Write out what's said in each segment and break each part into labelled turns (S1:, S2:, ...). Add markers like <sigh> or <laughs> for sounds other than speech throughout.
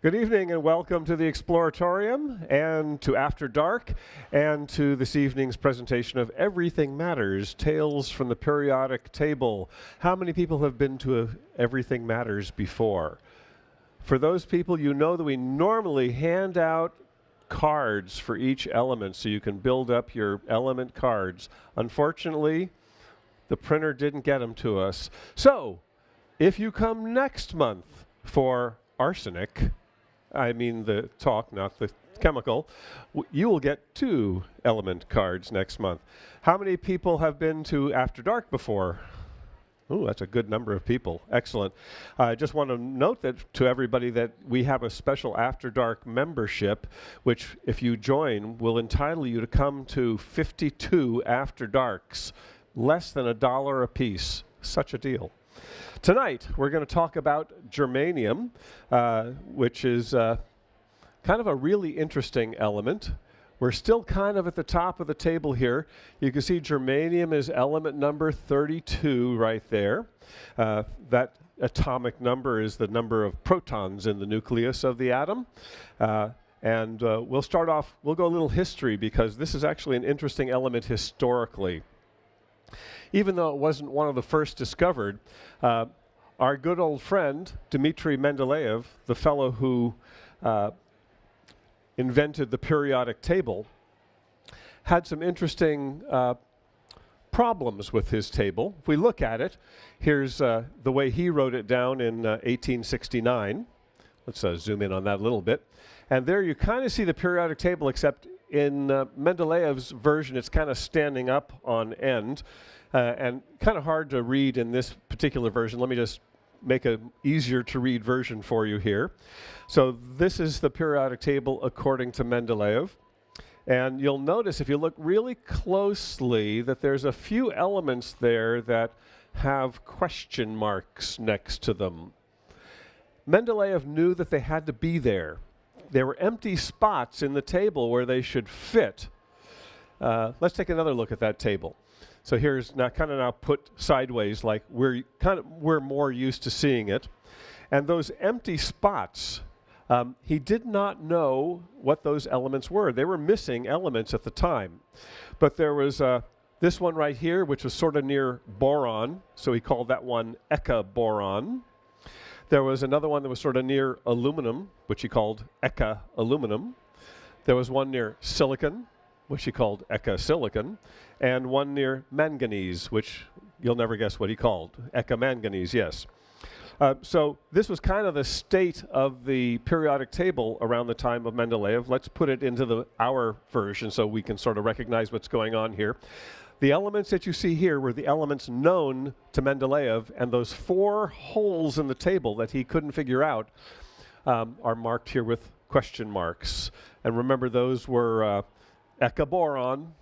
S1: Good evening and welcome to the Exploratorium and to After Dark and to this evening's presentation of Everything Matters, Tales from the Periodic Table. How many people have been to Everything Matters before? For those people, you know that we normally hand out cards for each element so you can build up your element cards. Unfortunately, the printer didn't get them to us. So, if you come next month for arsenic, I mean the talk, not the chemical, you will get two element cards next month. How many people have been to After Dark before? Oh, that's a good number of people. Excellent. I uh, just want to note that to everybody that we have a special After Dark membership, which, if you join, will entitle you to come to 52 After Darks, less than a dollar a piece. Such a deal. Tonight, we're going to talk about germanium, uh, which is uh, kind of a really interesting element. We're still kind of at the top of the table here. You can see germanium is element number 32 right there. Uh, that atomic number is the number of protons in the nucleus of the atom. Uh, and uh, we'll start off, we'll go a little history because this is actually an interesting element historically even though it wasn't one of the first discovered, uh, our good old friend, Dmitry Mendeleev, the fellow who uh, invented the periodic table, had some interesting uh, problems with his table. If we look at it, here's uh, the way he wrote it down in 1869. Uh, Let's uh, zoom in on that a little bit. And there you kind of see the periodic table, except in uh, Mendeleev's version, it's kind of standing up on end uh, and kind of hard to read in this particular version. Let me just make an easier to read version for you here. So this is the periodic table according to Mendeleev. And you'll notice if you look really closely that there's a few elements there that have question marks next to them. Mendeleev knew that they had to be there there were empty spots in the table where they should fit. Uh, let's take another look at that table. So here's now kind of now put sideways like we're kind of we're more used to seeing it. And those empty spots, um, he did not know what those elements were. They were missing elements at the time. But there was uh, this one right here, which was sort of near boron, so he called that one Eka boron. There was another one that was sort of near aluminum, which he called Eka aluminum. There was one near silicon, which he called Eka silicon, and one near manganese, which you'll never guess what he called Eka manganese, yes. Uh, so this was kind of the state of the periodic table around the time of Mendeleev. Let's put it into the our version so we can sort of recognize what's going on here. The elements that you see here were the elements known to Mendeleev, and those four holes in the table that he couldn't figure out um, are marked here with question marks. And remember, those were uh, Eka boron,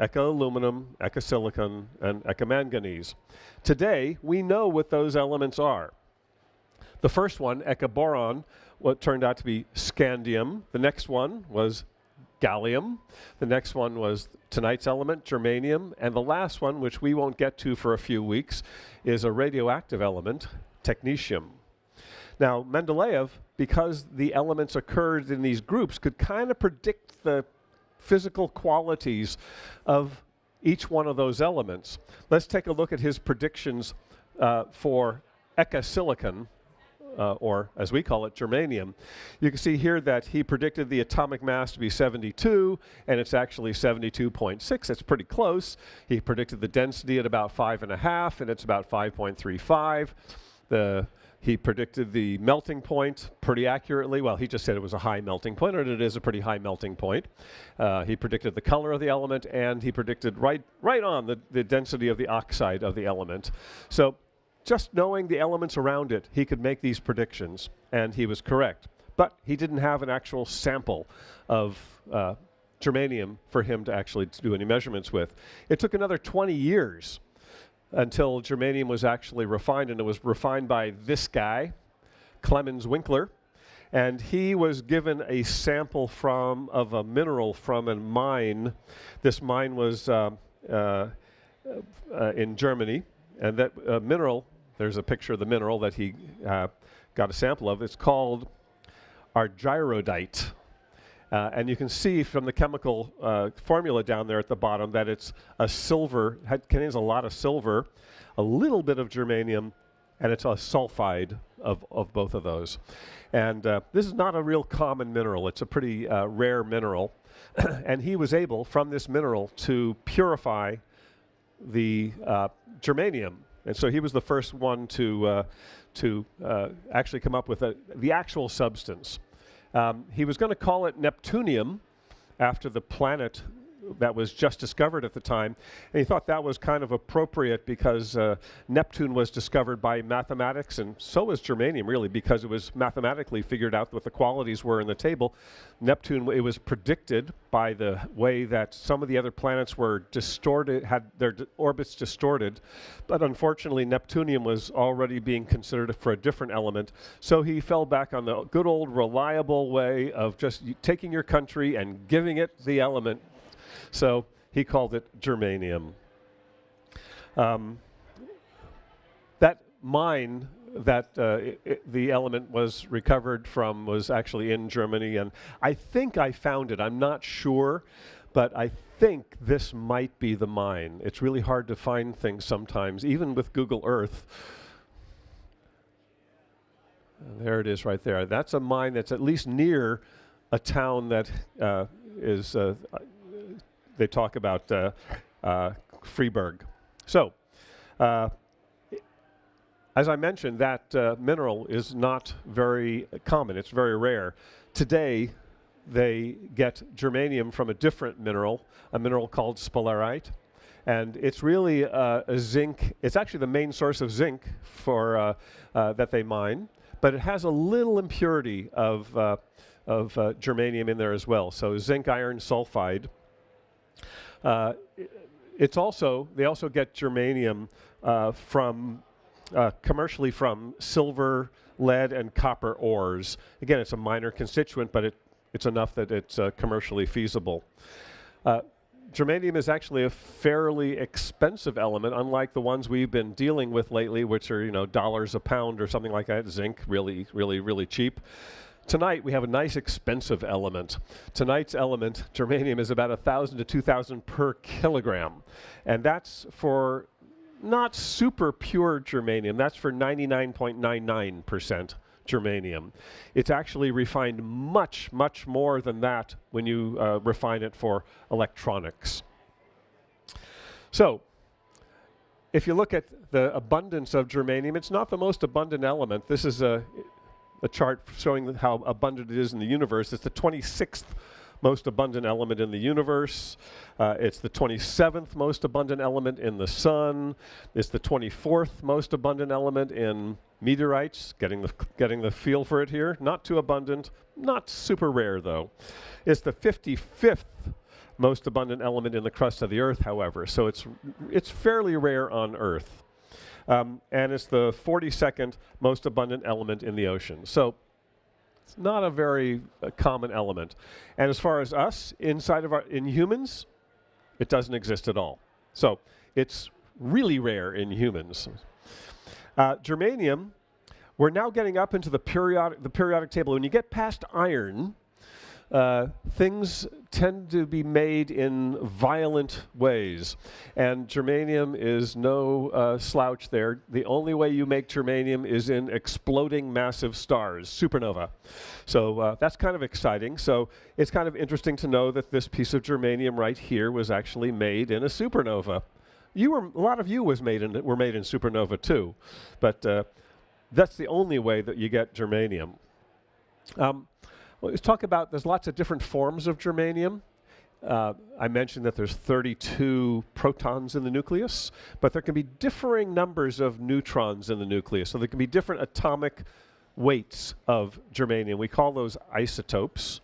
S1: Eka aluminum, Eka silicon, and Eka manganese. Today, we know what those elements are. The first one, Eka boron, what turned out to be scandium. The next one was gallium. The next one was tonight's element, germanium. And the last one, which we won't get to for a few weeks, is a radioactive element, technetium. Now, Mendeleev, because the elements occurred in these groups, could kind of predict the physical qualities of each one of those elements. Let's take a look at his predictions uh, for Eka silicon, uh, or as we call it, germanium. You can see here that he predicted the atomic mass to be 72, and it's actually 72.6. It's pretty close. He predicted the density at about 5.5, and it's about 5.35. The he predicted the melting point pretty accurately. Well, he just said it was a high melting point, and it is a pretty high melting point. Uh, he predicted the color of the element, and he predicted right, right on the, the density of the oxide of the element. So just knowing the elements around it, he could make these predictions, and he was correct. But he didn't have an actual sample of uh, germanium for him to actually do any measurements with. It took another 20 years until germanium was actually refined, and it was refined by this guy, Clemens Winkler, and he was given a sample from of a mineral from a mine. This mine was uh, uh, uh, in Germany, and that uh, mineral there's a picture of the mineral that he uh, got a sample of. It's called argyrodite. Uh, and you can see from the chemical uh, formula down there at the bottom that it's a silver, contains a lot of silver, a little bit of germanium, and it's a sulfide of, of both of those. And uh, this is not a real common mineral. It's a pretty uh, rare mineral. <coughs> and he was able, from this mineral, to purify the uh, germanium. And so he was the first one to, uh, to uh, actually come up with a, the actual substance. Um, he was going to call it Neptunium after the planet that was just discovered at the time. And he thought that was kind of appropriate because uh, Neptune was discovered by mathematics, and so was germanium, really, because it was mathematically figured out what the qualities were in the table. Neptune, it was predicted by the way that some of the other planets were distorted, had their orbits distorted. But unfortunately, Neptunium was already being considered for a different element. So he fell back on the good old reliable way of just taking your country and giving it the element so he called it germanium. Um, that mine that uh, it, it, the element was recovered from was actually in Germany, and I think I found it. I'm not sure, but I think this might be the mine. It's really hard to find things sometimes, even with Google Earth. There it is right there. That's a mine that's at least near a town that uh, is uh, they talk about uh, uh. So, uh, as I mentioned, that uh, mineral is not very common. It's very rare. Today, they get germanium from a different mineral, a mineral called sphalerite. And it's really uh, a zinc, it's actually the main source of zinc for, that they mine, but it has a little impurity of, of uh, germanium in there as well. So zinc iron sulfide uh, it's also, they also get germanium uh, from, uh, commercially from silver, lead, and copper ores. Again, it's a minor constituent, but it, it's enough that it's uh, commercially feasible. Uh, germanium is actually a fairly expensive element, unlike the ones we've been dealing with lately, which are, you know, dollars a pound or something like that. Zinc, really, really, really cheap. Tonight we have a nice expensive element. Tonight's element, germanium, is about 1,000 to 2,000 per kilogram. And that's for not super pure germanium, that's for 99.99% germanium. It's actually refined much, much more than that when you uh, refine it for electronics. So, if you look at the abundance of germanium, it's not the most abundant element. This is a a chart showing how abundant it is in the universe. It's the 26th most abundant element in the universe. Uh, it's the 27th most abundant element in the sun. It's the 24th most abundant element in meteorites. Getting the, getting the feel for it here. Not too abundant, not super rare though. It's the 55th most abundant element in the crust of the Earth, however. So it's, it's fairly rare on Earth. Um, and it's the 42nd most abundant element in the ocean. So it's not a very uh, common element. And as far as us, inside of our, in humans, it doesn't exist at all. So it's really rare in humans. Uh, germanium, we're now getting up into the periodic, the periodic table. When you get past iron, uh, things tend to be made in violent ways. And germanium is no uh, slouch there. The only way you make germanium is in exploding massive stars, supernova. So uh, that's kind of exciting. So it's kind of interesting to know that this piece of germanium right here was actually made in a supernova. You were, a lot of you was made in, were made in supernova too. But uh, that's the only way that you get germanium. Um, well, let's talk about, there's lots of different forms of germanium. Uh, I mentioned that there's 32 protons in the nucleus, but there can be differing numbers of neutrons in the nucleus. So there can be different atomic weights of germanium. We call those isotopes.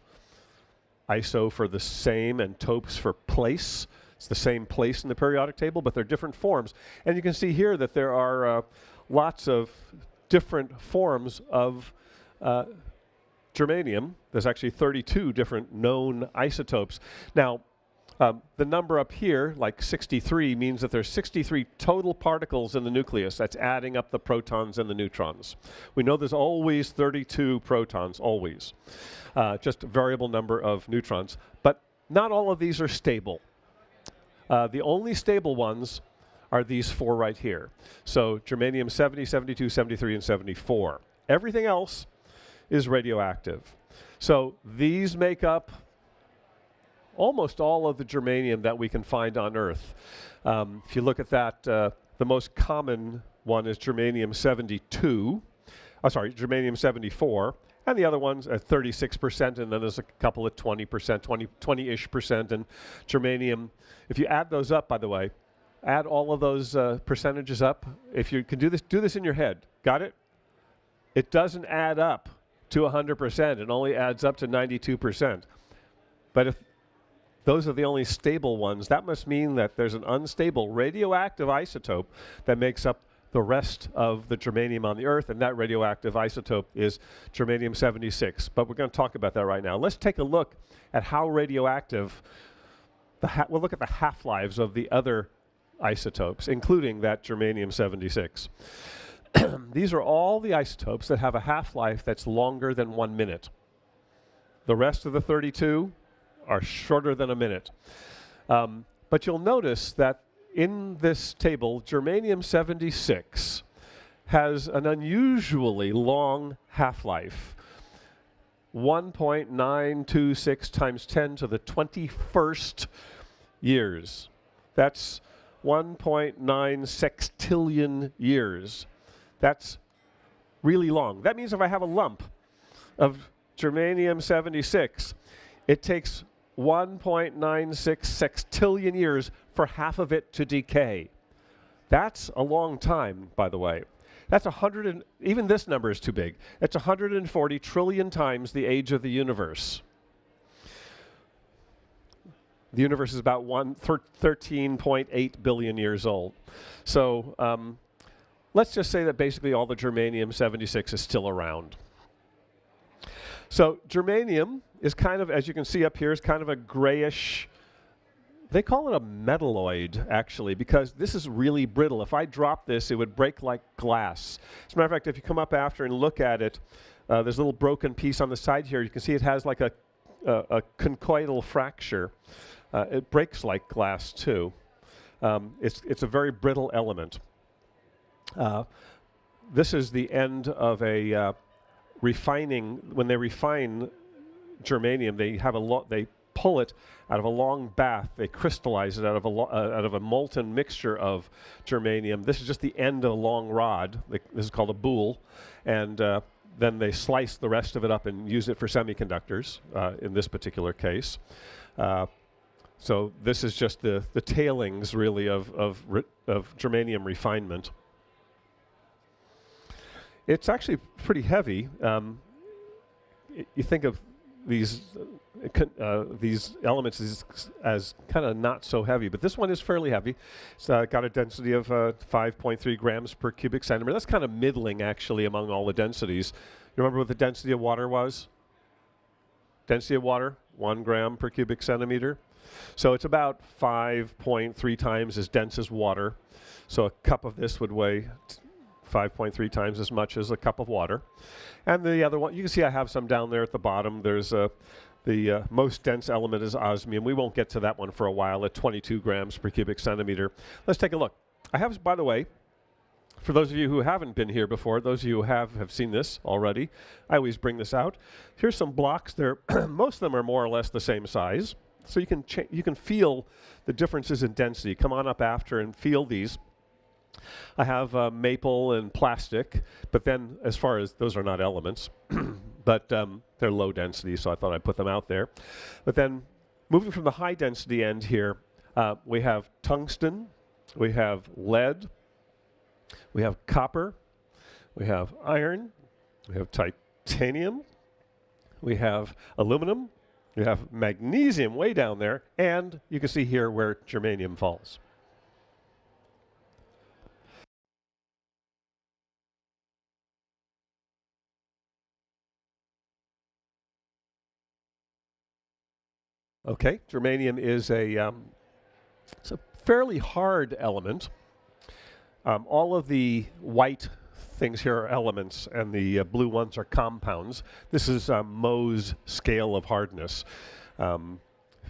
S1: Iso for the same and topes for place. It's the same place in the periodic table, but they're different forms. And you can see here that there are uh, lots of different forms of uh, germanium. There's actually 32 different known isotopes. Now, Um, the number up here, like 63, means that there's 63 total particles in the nucleus. That's adding up the protons and the neutrons. We know there's always 32 protons, always. Uh, just a variable number of neutrons. But not all of these are stable. Uh, the only stable ones are these four right here. So germanium 70, 72, 73, and 74. Everything else is radioactive. So these make up almost all of the germanium that we can find on Earth. Um, if you look at that, uh, the most common one is germanium 72. Oh, sorry, germanium 74. And the other ones at 36%, and then there's a couple at 20%, 20, 20-ish percent. And germanium, if you add those up, by the way, add all of those uh, percentages up. If you can do this, do this in your head. Got it? It doesn't add up to 100%. It only adds up to 92%. But if those are the only stable ones. That must mean that there's an unstable radioactive isotope that makes up the rest of the germanium on the Earth, and that radioactive isotope is germanium-76. But we're going to talk about that right now. Let's take a look at how radioactive, the we'll look at the half-lives of the other isotopes, including that germanium-76. <clears throat> These are all the isotopes that have a half-life that's longer than one minute. The rest of the 32 are shorter than a minute. Um, but you'll notice that in this table, germanium-76 has an unusually long half-life. 1.926 times 10 to the 21st years. That's 1.9 sextillion years. That's really long. That means if I have a lump of germanium-76, it takes 1.96 sextillion years for half of it to decay. That's a long time, by the way. That's 100 and, even this number is too big. That's 140 trillion times the age of the universe. The universe is about 13.8 billion years old. So um, let's just say that basically all the germanium-76 is still around. So germanium is kind of, as you can see up here, is kind of a grayish, they call it a metalloid, actually, because this is really brittle. If I drop this, it would break like glass. As a matter of fact, if you come up after and look at it, uh, there's a little broken piece on the side here. You can see it has like a, a, a conchoidal fracture. Uh, it breaks like glass, too. Um, it's, it's a very brittle element. Uh, this is the end of a uh, refining, when they refine germanium, they have a lot, they pull it out of a long bath. They crystallize it out of a uh, out of a molten mixture of germanium. This is just the end of a long rod. This is called a boule, and uh, then they slice the rest of it up and use it for semiconductors. Uh, in this particular case, uh, so this is just the the tailings really of of of germanium refinement. It's actually pretty heavy. Um, you think of these uh, uh, these elements as, as kind of not so heavy, but this one is fairly heavy. It's uh, got a density of uh, 5.3 grams per cubic centimeter. That's kind of middling, actually, among all the densities. You remember what the density of water was? Density of water, one gram per cubic centimeter. So it's about 5.3 times as dense as water. So a cup of this would weigh 5.3 times as much as a cup of water. And the other one, you can see I have some down there at the bottom. There's a, the uh, most dense element is osmium. We won't get to that one for a while at 22 grams per cubic centimeter. Let's take a look. I have, by the way, for those of you who haven't been here before, those of you who have have seen this already, I always bring this out. Here's some blocks. There, <clears throat> most of them are more or less the same size, so you can you can feel the differences in density. Come on up after and feel these. I have uh, maple and plastic, but then as far as those are not elements, <clears throat> but um, they're low density, so I thought I'd put them out there. But then moving from the high density end here, uh, we have tungsten, we have lead, we have copper, we have iron, we have titanium, we have aluminum, we have magnesium way down there, and you can see here where germanium falls. Okay, germanium is a, um, it's a fairly hard element. Um, all of the white things here are elements, and the uh, blue ones are compounds. This is um, Mohs scale of hardness. Um,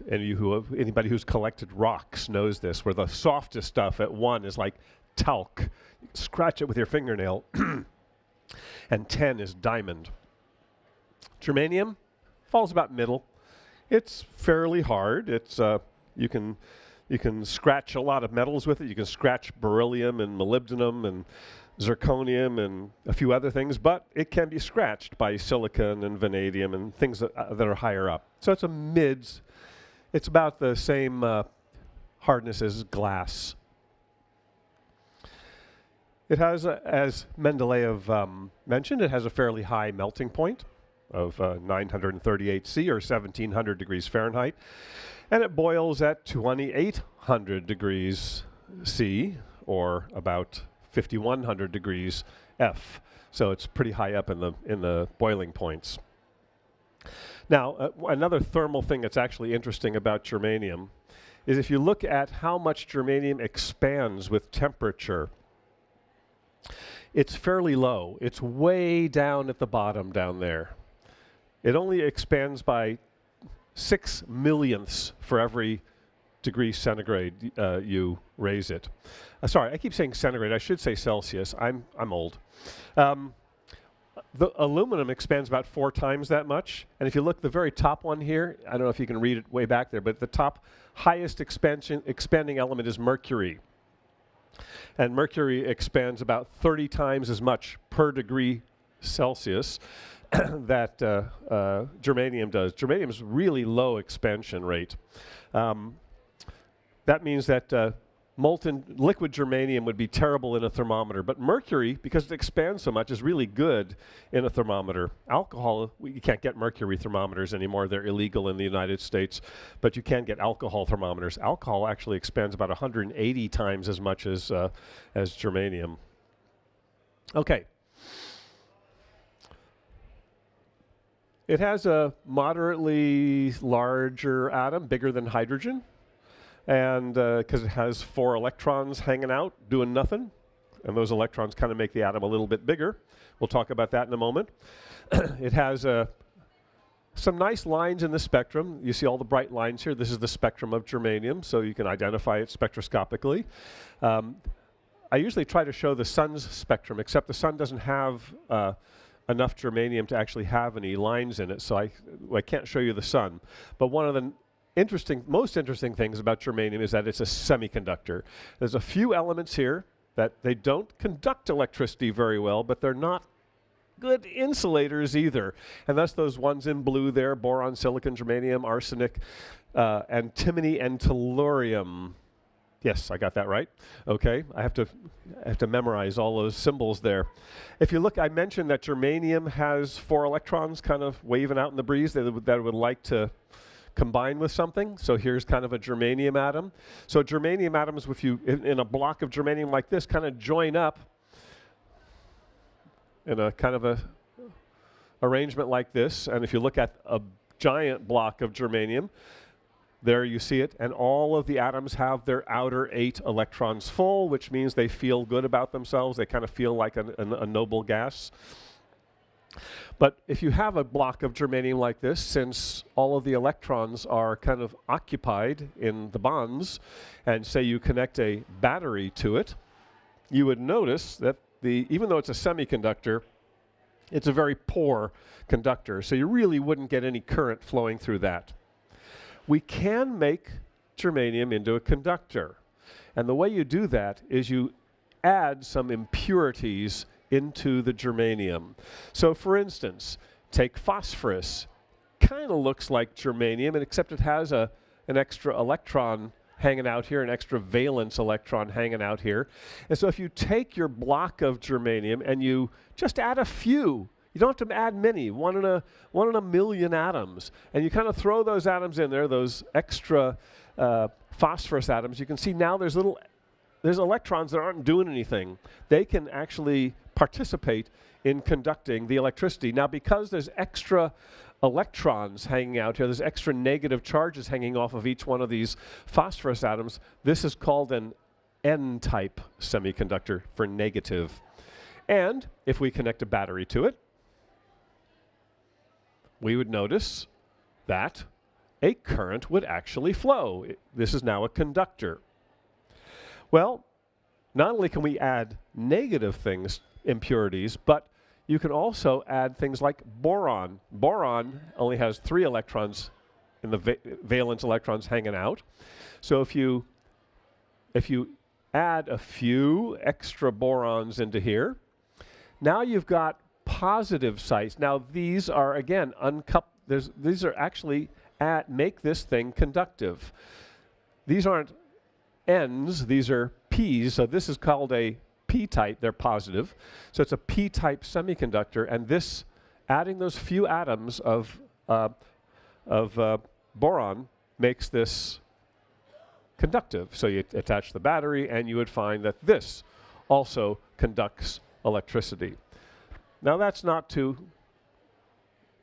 S1: who have, anybody who's collected rocks knows this, where the softest stuff at one is like talc. Scratch it with your fingernail, <coughs> and 10 is diamond. Germanium falls about middle. It's fairly hard. It's uh, you can you can scratch a lot of metals with it. You can scratch beryllium and molybdenum and zirconium and a few other things, but it can be scratched by silicon and vanadium and things that, uh, that are higher up. So it's a mids. It's about the same uh, hardness as glass. It has, a, as Mendeleev um, mentioned, it has a fairly high melting point of uh, 938 C or 1700 degrees Fahrenheit. And it boils at 2800 degrees C or about 5100 degrees F. So it's pretty high up in the, in the boiling points. Now, uh, another thermal thing that's actually interesting about germanium is if you look at how much germanium expands with temperature, it's fairly low. It's way down at the bottom down there. It only expands by six millionths for every degree centigrade uh, you raise it. Uh, sorry, I keep saying centigrade. I should say Celsius. I'm, I'm old. Um, the aluminum expands about four times that much. And if you look the very top one here, I don't know if you can read it way back there, but the top highest expansion, expanding element is mercury. And mercury expands about 30 times as much per degree Celsius <coughs> that uh, uh, germanium does. Germanium is really low expansion rate. Um, that means that uh, molten liquid germanium would be terrible in a thermometer, but mercury, because it expands so much, is really good in a thermometer. Alcohol, we, you can't get mercury thermometers anymore. They're illegal in the United States, but you can get alcohol thermometers. Alcohol actually expands about 180 times as much as, uh, as germanium. Okay, It has a moderately larger atom, bigger than hydrogen, and because uh, it has four electrons hanging out doing nothing, and those electrons kind of make the atom a little bit bigger. We'll talk about that in a moment. <clears throat> it has uh, some nice lines in the spectrum. You see all the bright lines here. This is the spectrum of germanium, so you can identify it spectroscopically. Um, I usually try to show the sun's spectrum, except the sun doesn't have uh, enough germanium to actually have any lines in it, so I, I can't show you the sun. But one of the interesting, most interesting things about germanium is that it's a semiconductor. There's a few elements here that they don't conduct electricity very well, but they're not good insulators either. And that's those ones in blue there, boron, silicon, germanium, arsenic, uh, antimony, and tellurium. Yes, I got that right. Okay, I have to I have to memorize all those symbols there. If you look, I mentioned that germanium has four electrons kind of waving out in the breeze that would, that would like to combine with something. So here's kind of a germanium atom. So germanium atoms, if you in, in a block of germanium like this, kind of join up in a kind of a arrangement like this. And if you look at a giant block of germanium, there you see it, and all of the atoms have their outer eight electrons full, which means they feel good about themselves. They kind of feel like a, a, a noble gas. But if you have a block of germanium like this, since all of the electrons are kind of occupied in the bonds, and say you connect a battery to it, you would notice that the, even though it's a semiconductor, it's a very poor conductor, so you really wouldn't get any current flowing through that we can make germanium into a conductor. And the way you do that is you add some impurities into the germanium. So for instance, take phosphorus. Kind of looks like germanium, except it has a, an extra electron hanging out here, an extra valence electron hanging out here. And so if you take your block of germanium and you just add a few you don't have to add many, one in a, one in a million atoms. And you kind of throw those atoms in there, those extra uh, phosphorus atoms. You can see now there's little, there's electrons that aren't doing anything. They can actually participate in conducting the electricity. Now, because there's extra electrons hanging out here. There's extra negative charges hanging off of each one of these phosphorus atoms. This is called an N-type semiconductor for negative. And if we connect a battery to it, we would notice that a current would actually flow. This is now a conductor. Well, not only can we add negative things, impurities, but you can also add things like boron. Boron only has three electrons in the va valence electrons hanging out. So if you if you add a few extra borons into here, now you've got positive sites. Now these are again uncoupled. These are actually at make this thing conductive. These aren't N's, these are P's. So this is called a p-type, they're positive. So it's a p-type semiconductor, and this, adding those few atoms of, uh, of uh, boron makes this conductive. So you attach the battery, and you would find that this also conducts electricity. Now that's not too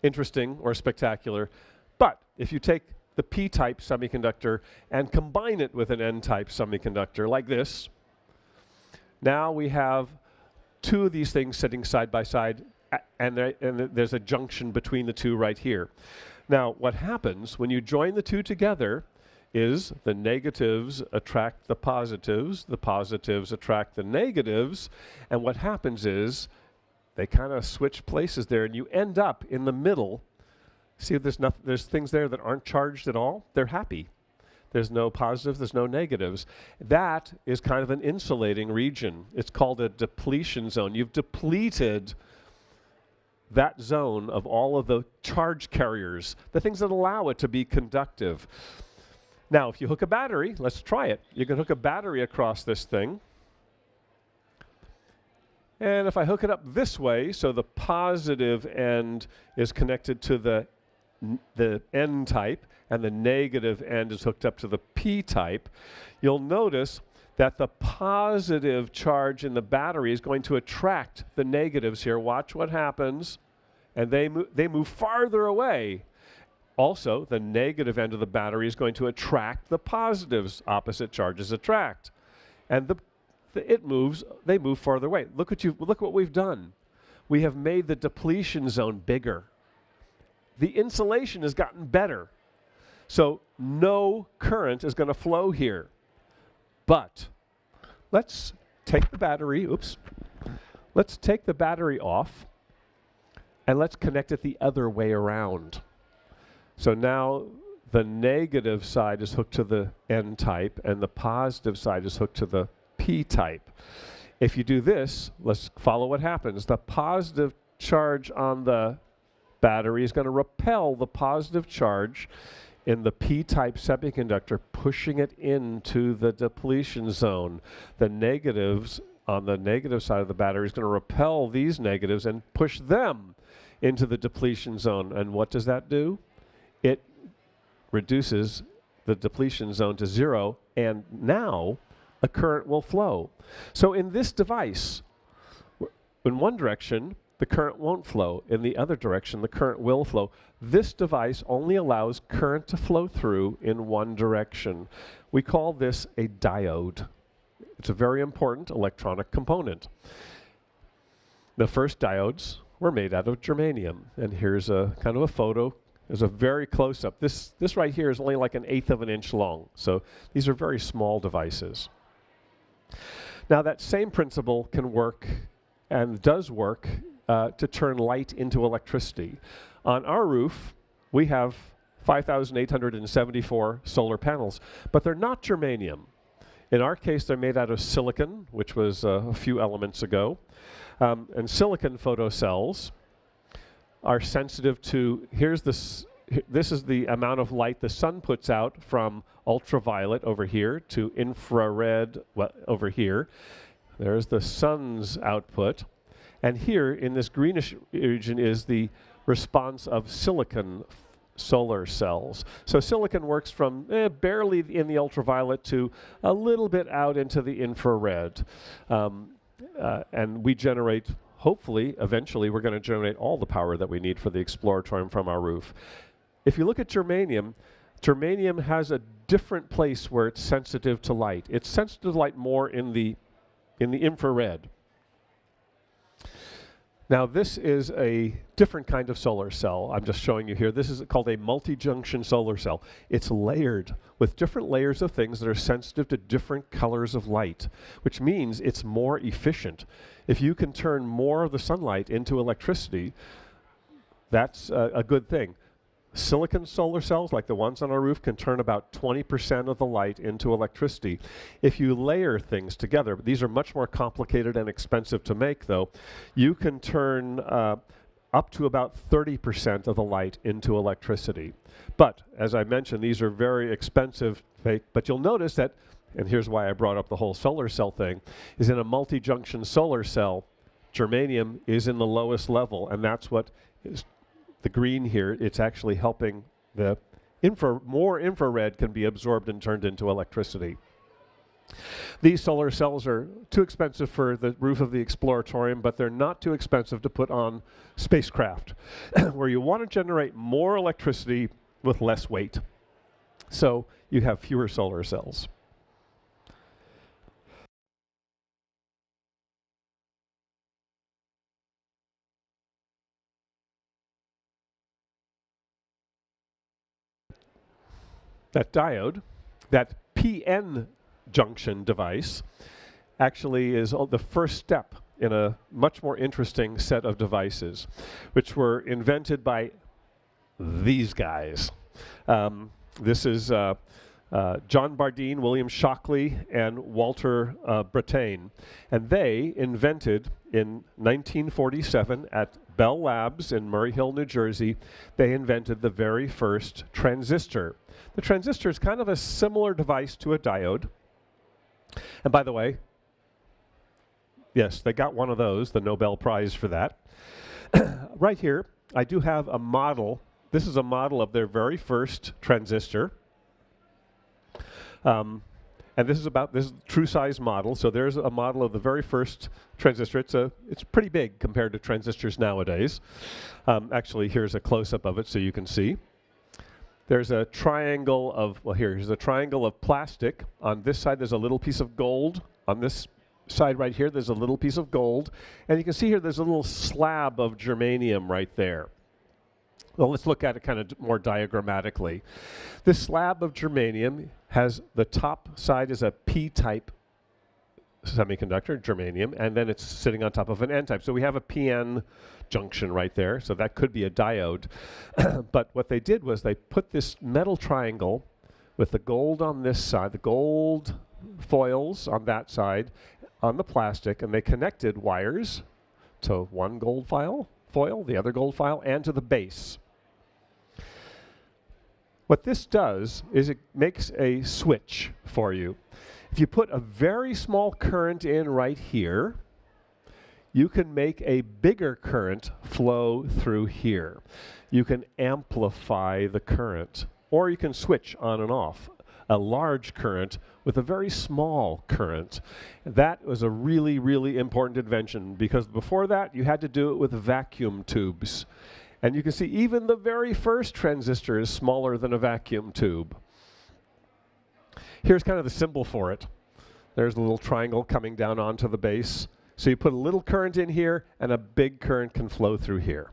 S1: interesting or spectacular, but if you take the p-type semiconductor and combine it with an n-type semiconductor like this, now we have two of these things sitting side by side, and, there, and there's a junction between the two right here. Now, what happens when you join the two together is the negatives attract the positives, the positives attract the negatives, and what happens is they kind of switch places there, and you end up in the middle. See, there's, nothing, there's things there that aren't charged at all. They're happy. There's no positives, there's no negatives. That is kind of an insulating region. It's called a depletion zone. You've depleted that zone of all of the charge carriers, the things that allow it to be conductive. Now, if you hook a battery, let's try it. You can hook a battery across this thing. And if I hook it up this way, so the positive end is connected to the, the N type, and the negative end is hooked up to the p-type, you'll notice that the positive charge in the battery is going to attract the negatives here. Watch what happens. And they, mo they move farther away. Also, the negative end of the battery is going to attract the positives. Opposite charges attract. And the, it moves, they move farther away. Look what, you, look what we've done. We have made the depletion zone bigger. The insulation has gotten better. So no current is going to flow here. But let's take the battery, oops, let's take the battery off and let's connect it the other way around. So now the negative side is hooked to the N type and the positive side is hooked to the P type. If you do this, let's follow what happens. The positive charge on the battery is going to repel the positive charge in the p-type semiconductor, pushing it into the depletion zone. The negatives on the negative side of the battery is going to repel these negatives and push them into the depletion zone. And what does that do? It reduces the depletion zone to zero, and now a current will flow. So in this device, in one direction, the current won't flow. In the other direction, the current will flow. This device only allows current to flow through in one direction. We call this a diode. It's a very important electronic component. The first diodes were made out of germanium. And here's a kind of a photo. There's a very close up. This, this right here is only like an eighth of an inch long. So these are very small devices. Now that same principle can work and does work uh, to turn light into electricity. On our roof, we have 5,874 solar panels, but they're not germanium. In our case, they're made out of silicon, which was uh, a few elements ago. Um, and silicon photocells are sensitive to, here's this, this is the amount of light the sun puts out from ultraviolet over here to infrared well, over here. There's the sun's output. And here in this greenish region is the response of silicon solar cells. So silicon works from eh, barely in the ultraviolet to a little bit out into the infrared. Um, uh, and we generate hopefully, eventually, we're going to generate all the power that we need for the Exploratorium from our roof. If you look at germanium, germanium has a different place where it's sensitive to light. It's sensitive to light more in the, in the infrared. Now this is a different kind of solar cell I'm just showing you here. This is called a multi-junction solar cell. It's layered with different layers of things that are sensitive to different colors of light, which means it's more efficient. If you can turn more of the sunlight into electricity, that's a, a good thing. Silicon solar cells, like the ones on our roof, can turn about 20% of the light into electricity. If you layer things together, these are much more complicated and expensive to make though, you can turn uh, up to about 30% of the light into electricity. But, as I mentioned, these are very expensive, but you'll notice that, and here's why I brought up the whole solar cell thing, is in a multi-junction solar cell, germanium is in the lowest level, and that's what is the green here, it's actually helping the infra, more infrared can be absorbed and turned into electricity. These solar cells are too expensive for the roof of the Exploratorium, but they're not too expensive to put on spacecraft, <coughs> where you want to generate more electricity with less weight. So you have fewer solar cells. That diode, that PN junction device, actually is the first step in a much more interesting set of devices, which were invented by these guys. Um, this is uh, uh, John Bardeen, William Shockley, and Walter uh, Brattain. And they invented in 1947 at Bell Labs in Murray Hill, New Jersey, they invented the very first transistor. The transistor is kind of a similar device to a diode. And by the way, yes, they got one of those, the Nobel Prize for that. <coughs> right here, I do have a model. This is a model of their very first transistor. Um, and this is about this true size model. So there's a model of the very first transistor. It's a it's pretty big compared to transistors nowadays. Um, actually, here's a close up of it so you can see. There's a triangle of well, here's a triangle of plastic. On this side, there's a little piece of gold. On this side right here, there's a little piece of gold, and you can see here there's a little slab of germanium right there. Well, let's look at it kind of more diagrammatically. This slab of germanium has the top side is a P-type semiconductor, germanium, and then it's sitting on top of an N-type. So we have a PN junction right there, so that could be a diode. <clears throat> but what they did was they put this metal triangle with the gold on this side, the gold foils on that side, on the plastic, and they connected wires to one gold file, foil, the other gold file, and to the base. What this does is it makes a switch for you. If you put a very small current in right here, you can make a bigger current flow through here. You can amplify the current, or you can switch on and off a large current with a very small current. That was a really, really important invention because before that you had to do it with vacuum tubes. And you can see even the very first transistor is smaller than a vacuum tube. Here's kind of the symbol for it. There's a little triangle coming down onto the base. So you put a little current in here and a big current can flow through here.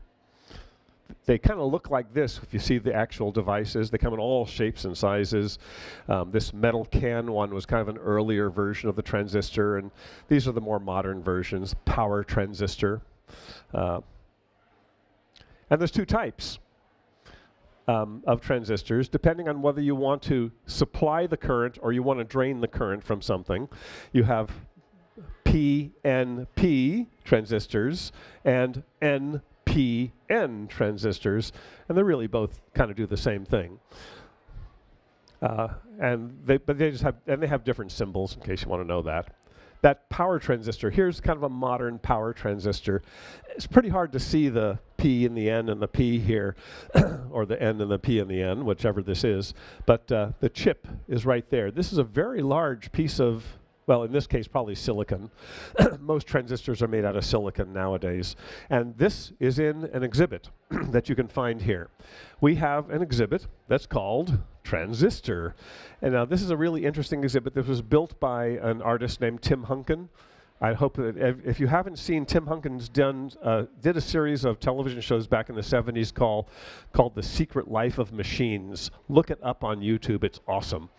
S1: They kind of look like this if you see the actual devices. They come in all shapes and sizes. Um, this metal can one was kind of an earlier version of the transistor and these are the more modern versions, power transistor. Uh, and there's two types um, of transistors, depending on whether you want to supply the current or you want to drain the current from something. You have PNP transistors and NPN transistors, and they really both kind of do the same thing. Uh, and they, but they just have, and they have different symbols in case you want to know that that power transistor, here's kind of a modern power transistor. It's pretty hard to see the P in the N and the P here, <coughs> or the N and the P in the N, whichever this is, but uh, the chip is right there. This is a very large piece of well, in this case, probably silicon. <coughs> Most transistors are made out of silicon nowadays. And this is in an exhibit <coughs> that you can find here. We have an exhibit that's called Transistor. And now this is a really interesting exhibit This was built by an artist named Tim Hunkin. I hope that if you haven't seen Tim Hunkin's done, uh, did a series of television shows back in the 70s called, called The Secret Life of Machines. Look it up on YouTube, it's awesome.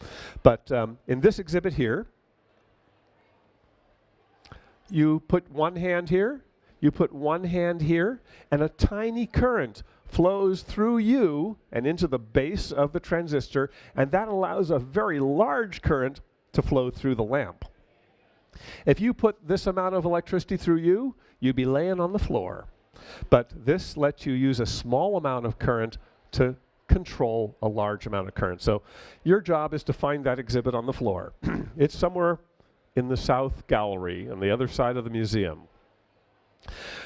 S1: But um, in this exhibit here, you put one hand here, you put one hand here, and a tiny current flows through you and into the base of the transistor, and that allows a very large current to flow through the lamp. If you put this amount of electricity through you, you'd be laying on the floor. But this lets you use a small amount of current to control a large amount of current. So your job is to find that exhibit on the floor. <clears throat> it's somewhere in the south gallery on the other side of the museum.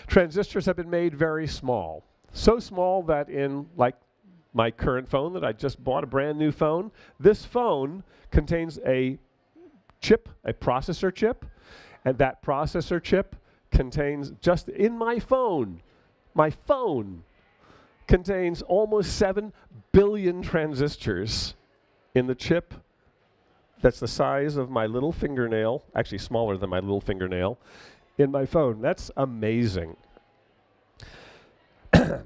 S1: Transistors have been made very small. So small that in like my current phone that I just bought a brand new phone, this phone contains a chip, a processor chip, and that processor chip contains just in my phone, my phone contains almost 7 billion transistors in the chip that's the size of my little fingernail, actually smaller than my little fingernail, in my phone. That's amazing. <coughs>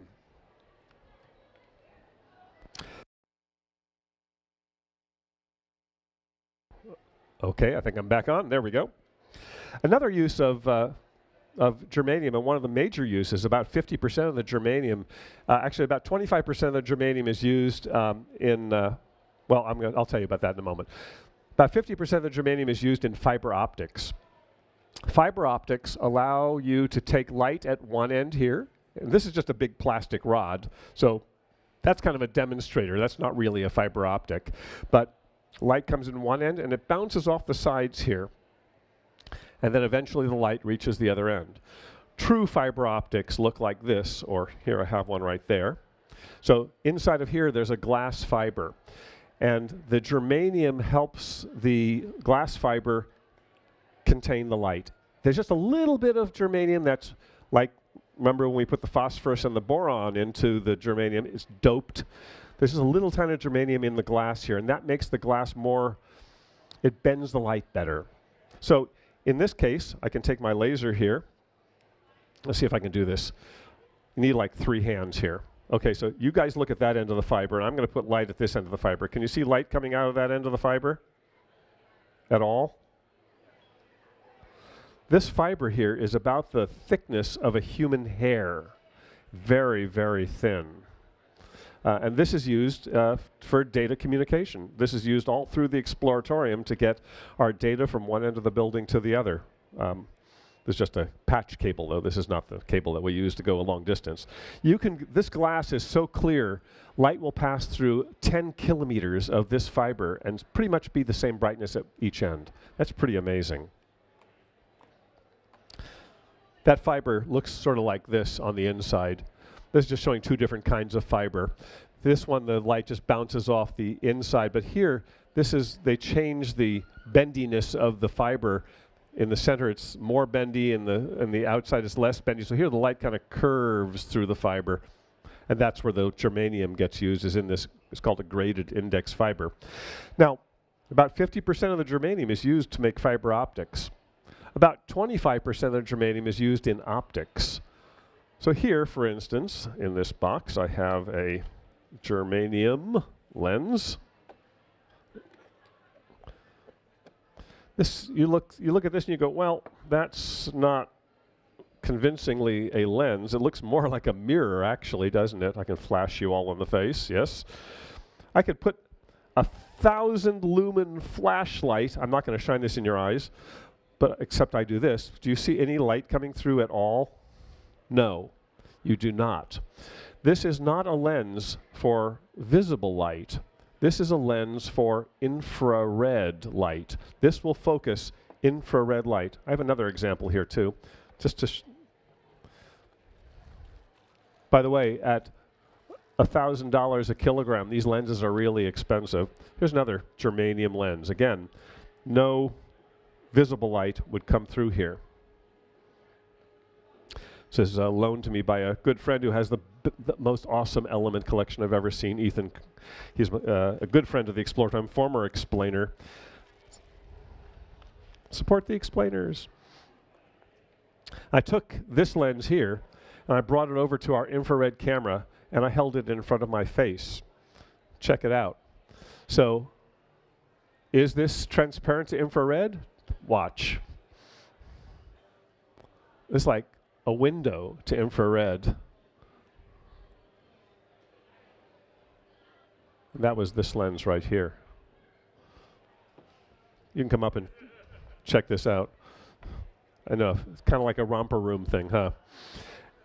S1: Okay, I think I'm back on. There we go. Another use of, uh, of germanium, and one of the major uses, about 50% of the germanium, uh, actually about 25% of the germanium is used um, in, uh, well, I'm gonna, I'll tell you about that in a moment. About 50% of the germanium is used in fiber optics. Fiber optics allow you to take light at one end here, and this is just a big plastic rod, so that's kind of a demonstrator. That's not really a fiber optic. But Light comes in one end and it bounces off the sides here. And then eventually the light reaches the other end. True fiber optics look like this, or here I have one right there. So inside of here, there's a glass fiber. And the germanium helps the glass fiber contain the light. There's just a little bit of germanium that's like, remember when we put the phosphorus and the boron into the germanium, it's doped there's just a little tiny germanium in the glass here, and that makes the glass more, it bends the light better. So in this case, I can take my laser here. Let's see if I can do this. You need like three hands here. Okay, so you guys look at that end of the fiber, and I'm going to put light at this end of the fiber. Can you see light coming out of that end of the fiber? At all? This fiber here is about the thickness of a human hair. Very, very thin. Uh, and this is used uh, for data communication. This is used all through the Exploratorium to get our data from one end of the building to the other. Um, there's just a patch cable though. This is not the cable that we use to go a long distance. You can, this glass is so clear, light will pass through 10 kilometers of this fiber and pretty much be the same brightness at each end. That's pretty amazing. That fiber looks sort of like this on the inside. This is just showing two different kinds of fiber. This one, the light just bounces off the inside, but here, this is, they change the bendiness of the fiber. In the center, it's more bendy, and the, and the outside is less bendy. So here, the light kind of curves through the fiber. And that's where the germanium gets used, is in this, it's called a graded index fiber. Now, about 50% of the germanium is used to make fiber optics. About 25% of the germanium is used in optics. So here, for instance, in this box, I have a germanium lens. This, you look, you look at this and you go, well, that's not convincingly a lens. It looks more <laughs> like a mirror, actually, doesn't it? I can flash you all in the face, yes. I could put a thousand lumen flashlight. I'm not going to shine this in your eyes, but except I do this. Do you see any light coming through at all? No, you do not. This is not a lens for visible light. This is a lens for infrared light. This will focus infrared light. I have another example here too. Just to By the way, at $1,000 a kilogram, these lenses are really expensive. Here's another germanium lens. Again, no visible light would come through here. This is uh, loaned to me by a good friend who has the, the, most awesome element collection I've ever seen. Ethan, he's uh, a good friend of the Exploratorium, former explainer. Support the explainers. I took this lens here and I brought it over to our infrared camera and I held it in front of my face. Check it out. So, is this transparent to infrared? Watch. It's like a window to infrared. That was this lens right here. You can come up and check this out. I know, it's kind of like a romper room thing, huh?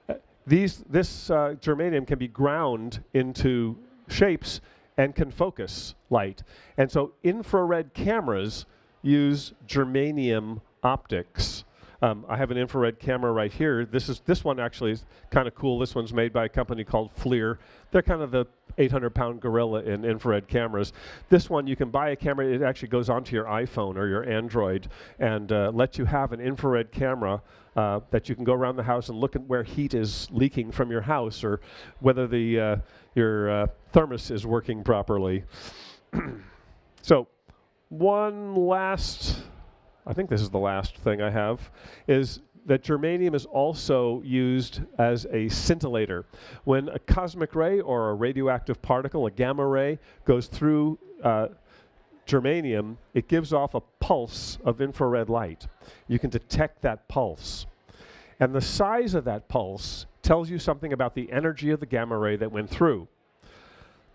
S1: Uh, these, this uh, germanium can be ground into shapes and can focus light. And so infrared cameras use germanium optics um, I have an infrared camera right here. This is this one actually is kind of cool. This one's made by a company called FLIR. They're kind of the 800 pound gorilla in infrared cameras. This one, you can buy a camera, it actually goes onto your iPhone or your Android and uh, lets you have an infrared camera uh, that you can go around the house and look at where heat is leaking from your house or whether the, uh, your uh, thermos is working properly. <clears throat> so, one last I think this is the last thing I have, is that germanium is also used as a scintillator. When a cosmic ray or a radioactive particle, a gamma ray, goes through uh, germanium, it gives off a pulse of infrared light. You can detect that pulse. And the size of that pulse tells you something about the energy of the gamma ray that went through.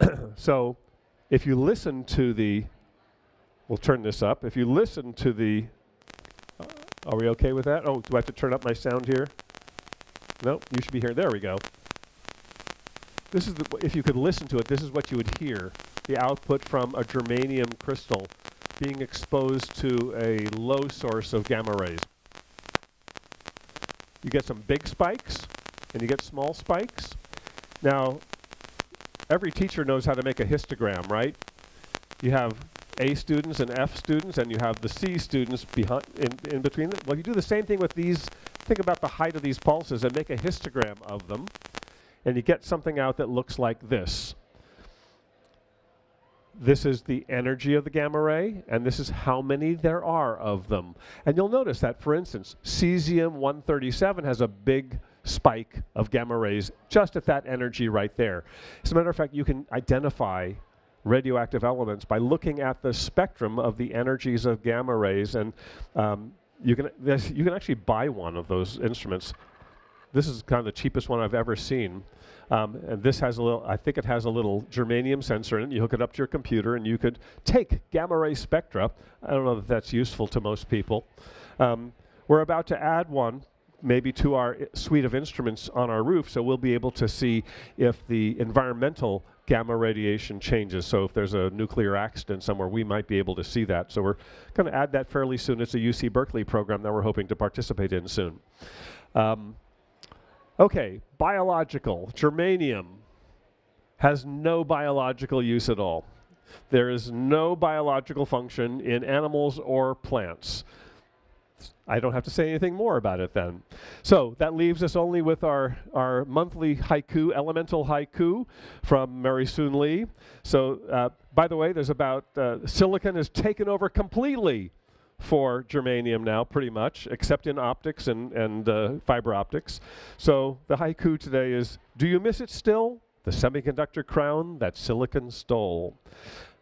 S1: <coughs> so if you listen to the, we'll turn this up, if you listen to the are we okay with that? Oh, do I have to turn up my sound here? No, you should be here. There we go. This is the, if you could listen to it, this is what you would hear. The output from a germanium crystal being exposed to a low source of gamma rays. You get some big spikes and you get small spikes. Now, every teacher knows how to make a histogram, right? You have a students and F students, and you have the C students behind in, in between them. Well, you do the same thing with these. Think about the height of these pulses and make a histogram of them, and you get something out that looks like this. This is the energy of the gamma ray, and this is how many there are of them. And you'll notice that, for instance, cesium-137 has a big spike of gamma rays just at that energy right there. As a matter of fact, you can identify radioactive elements by looking at the spectrum of the energies of gamma rays. And um, you, can, you can actually buy one of those instruments. This is kind of the cheapest one I've ever seen. Um, and this has a little, I think it has a little germanium sensor in it. You hook it up to your computer and you could take gamma ray spectra. I don't know if that's useful to most people. Um, we're about to add one maybe to our suite of instruments on our roof so we'll be able to see if the environmental gamma radiation changes. So if there's a nuclear accident somewhere, we might be able to see that. So we're going to add that fairly soon. It's a UC Berkeley program that we're hoping to participate in soon. Um, okay, biological. Germanium has no biological use at all. There is no biological function in animals or plants. I don't have to say anything more about it then. So that leaves us only with our, our monthly haiku, elemental haiku from Mary Soon Lee. So, uh, by the way, there's about, uh, silicon has taken over completely for germanium now, pretty much, except in optics and, and uh, fiber optics. So the haiku today is, do you miss it still? The semiconductor crown that silicon stole.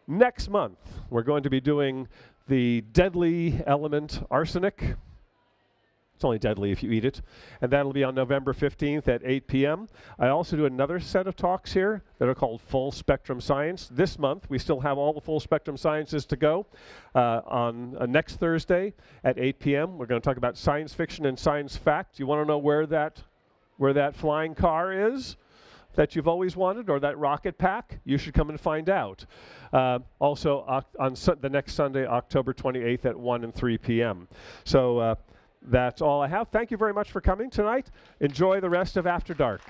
S1: Next month, we're going to be doing the deadly element arsenic. It's only deadly if you eat it. And that'll be on November 15th at 8 p.m. I also do another set of talks here that are called Full Spectrum Science. This month, we still have all the full spectrum sciences to go. Uh, on uh, next Thursday at 8 p.m., we're going to talk about science fiction and science fact. You want to know where that, where that flying car is? That you've always wanted or that rocket pack, you should come and find out. Uh, also, on the next Sunday, October 28th at 1 and 3 p.m. So uh, that's all I have. Thank you very much for coming tonight. Enjoy the rest of After Dark.